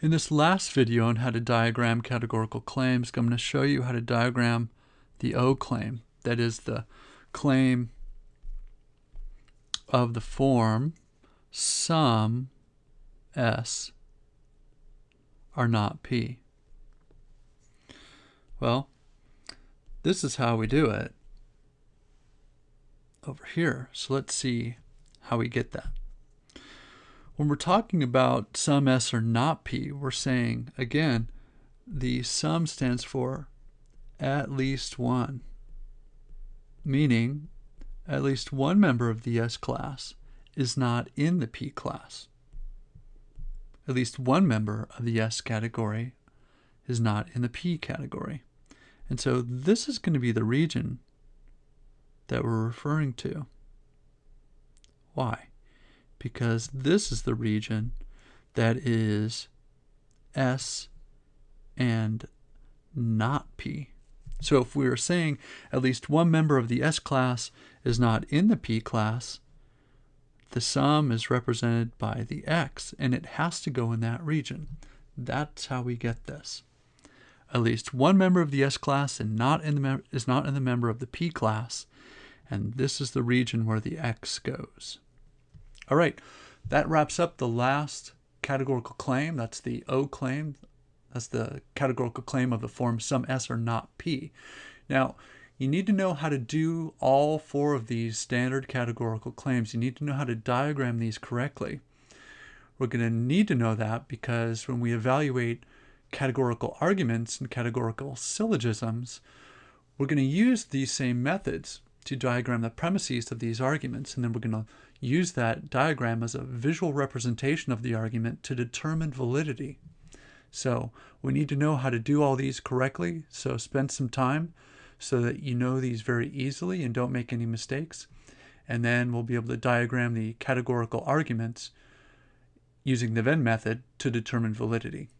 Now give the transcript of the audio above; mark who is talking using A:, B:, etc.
A: In this last video on how to diagram categorical claims, I'm going to show you how to diagram the O claim. That is the claim of the form some S are not P. Well, this is how we do it over here. So let's see how we get that. When we're talking about some S or not P, we're saying, again, the some stands for at least one, meaning at least one member of the S class is not in the P class. At least one member of the S category is not in the P category. And so this is going to be the region that we're referring to. Why? Because this is the region that is S and not P. So if we are saying at least one member of the S class is not in the P class, the some is represented by the X and it has to go in that region. That's how we get this. At least one member of the S class and not in the is not in the member of the P class, and this is the region where the X goes. All right, that wraps up the last categorical claim. That's the O claim. That's the categorical claim of the form some S or not P. Now, you need to know how to do all four of these standard categorical claims. You need to know how to diagram these correctly. We're going to need to know that because when we evaluate categorical arguments and categorical syllogisms, we're going to use these same methods to diagram the premises of these arguments, and then we're going to use that diagram as a visual representation of the argument to determine validity. So we need to know how to do all these correctly, so spend some time so that you know these very easily and don't make any mistakes. And then we'll be able to diagram the categorical arguments using the Venn method to determine validity.